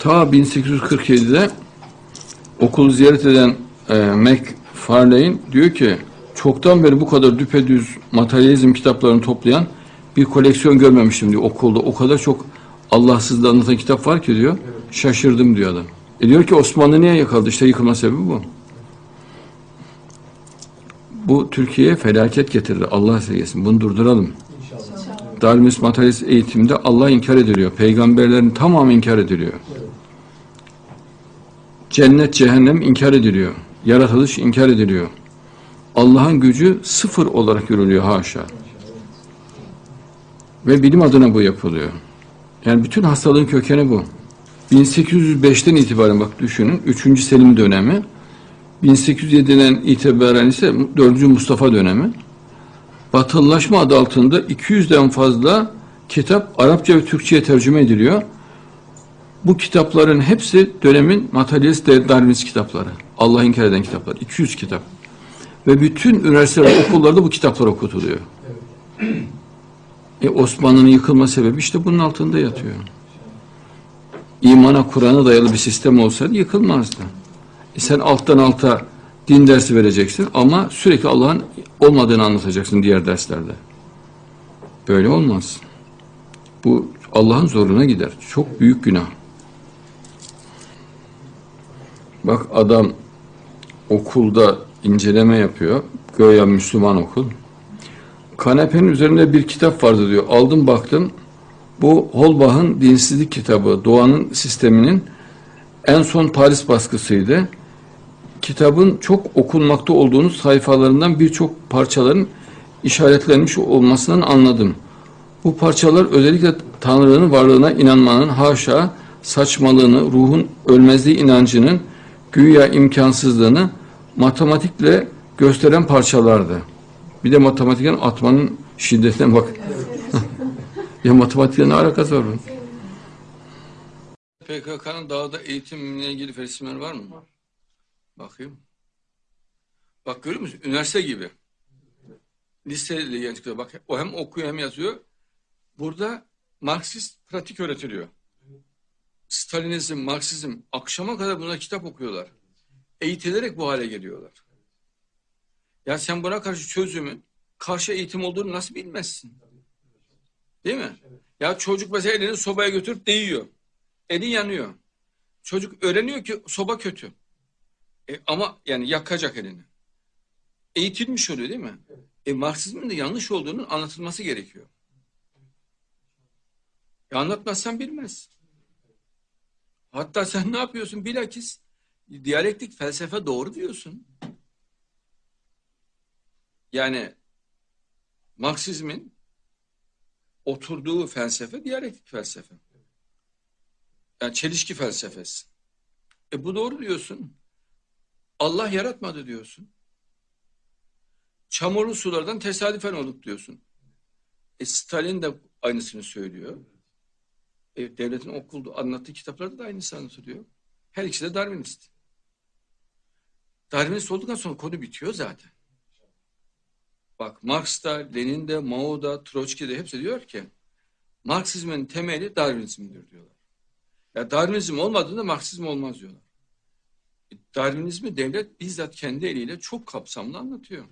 ta 1847'de okulu ziyaret eden e, McFarlane diyor ki çoktan beri bu kadar düpedüz materyalizm kitaplarını toplayan bir koleksiyon görmemiştim diyor okulda. O kadar çok Allahsızlığı anlatan kitap var ki diyor. Şaşırdım diyor adam. E diyor ki Osmanlı niye yakaladı? İşte yıkılma sebebi bu. Bu Türkiye'ye felaket getirdi. Allah esirgesin. Bunu durduralım. Darwinist materyalist eğitimde Allah inkar ediliyor. Peygamberlerin tamamı inkar ediliyor. Cennet, cehennem inkar ediliyor. Yaratılış inkar ediliyor. Allah'ın gücü sıfır olarak görülüyor haşa. Ve bilim adına bu yapılıyor. Yani bütün hastalığın kökeni bu. 1805'ten itibaren bak düşünün 3. Selim dönemi 1807'den itibaren ise 4. Mustafa dönemi Batılılaşma adı altında 200'den fazla kitap Arapça ve Türkçe'ye tercüme ediliyor. Bu kitapların hepsi dönemin materyalist Darwinist kitapları. Allah inkar eden kitaplar. 200 kitap. Ve bütün üniversiteler okullarda bu kitaplar okutuluyor. E Osmanlı'nın yıkılma sebebi işte bunun altında yatıyor. İmana, Kur'an'a dayalı bir sistem olsaydı yıkılmazdı. E sen alttan alta din dersi vereceksin ama sürekli Allah'ın olmadığını anlatacaksın diğer derslerde. Böyle olmaz. Bu Allah'ın zoruna gider. Çok büyük günah. Bak adam okulda inceleme yapıyor. Göya Müslüman okul. Kanepenin üzerinde bir kitap vardı diyor. Aldım baktım. Bu Holbach'ın dinsizlik kitabı. Doğanın sisteminin en son Paris baskısıydı. Kitabın çok okunmakta olduğunu sayfalarından birçok parçaların işaretlenmiş olmasından anladım. Bu parçalar özellikle Tanrı'nın varlığına inanmanın haşa saçmalığını, ruhun ölmezliği inancının güya imkansızlığını matematikle gösteren parçalardı. Bir de matematikten atmanın şiddetine bak. ya matematikle ne alakası var bunun? PKK'nın dağda eğitimle ilgili resimler var mı? Bakayım. Bak görüyor musun? Üniversite gibi. Liseli gençler bak o hem okuyor hem yazıyor. Burada Marksist pratik öğretiliyor. Stalinizm, Marksizm akşama kadar buna kitap okuyorlar. Eğitilerek bu hale geliyorlar. Ya sen buna karşı çözümün karşı eğitim olduğunu nasıl bilmezsin? Değil mi? Ya çocuk mesela elini sobaya götürüp değiyor. Eli yanıyor. Çocuk öğreniyor ki soba kötü. E, ama yani yakacak elini. Eğitilmiş oluyor değil mi? E, Marksizmin de yanlış olduğunun anlatılması gerekiyor. E, anlatmazsan bilmez. Hatta sen ne yapıyorsun? Bilakis diyalektik felsefe doğru diyorsun. Yani Marksizmin oturduğu felsefe diyalektik felsefe. Yani çelişki felsefesi. E bu doğru diyorsun. Allah yaratmadı diyorsun. Çamurlu sulardan tesadüfen olduk diyorsun. E Stalin de aynısını söylüyor. E, devletin okulda anlattığı kitaplarda da aynısı anlatılıyor. Her ikisi de Darwinist. Darwinist olduktan sonra konu bitiyor zaten. Bak Marx da, Lenin de, Mao da, Troçki de hepsi diyor ki Marksizmin temeli Darwinizmdir diyorlar. Ya Darwinizm olmadığında Marksizm olmaz diyorlar. E, Darwinizmi devlet bizzat kendi eliyle çok kapsamlı anlatıyor.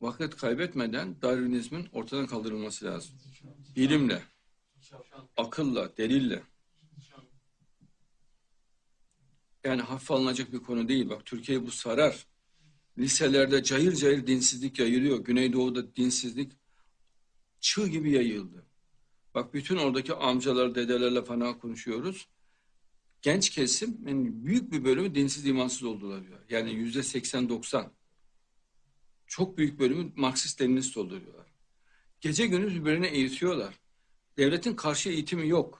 Vakit kaybetmeden Darwinizmin ortadan kaldırılması lazım. Bilimle, akılla, delille. Yani hafife alınacak bir konu değil. Bak Türkiye bu sarar. Liselerde cayır cayır dinsizlik yayılıyor. Güneydoğu'da dinsizlik çığ gibi yayıldı. Bak bütün oradaki amcalar, dedelerle falan konuşuyoruz. Genç kesim yani büyük bir bölümü dinsiz imansız oldular diyor. Yani yüzde seksen doksan. Çok büyük bölümü Marksist Leninist oldu diyorlar. Gece gündüz birbirine eğitiyorlar. Devletin karşı eğitimi yok.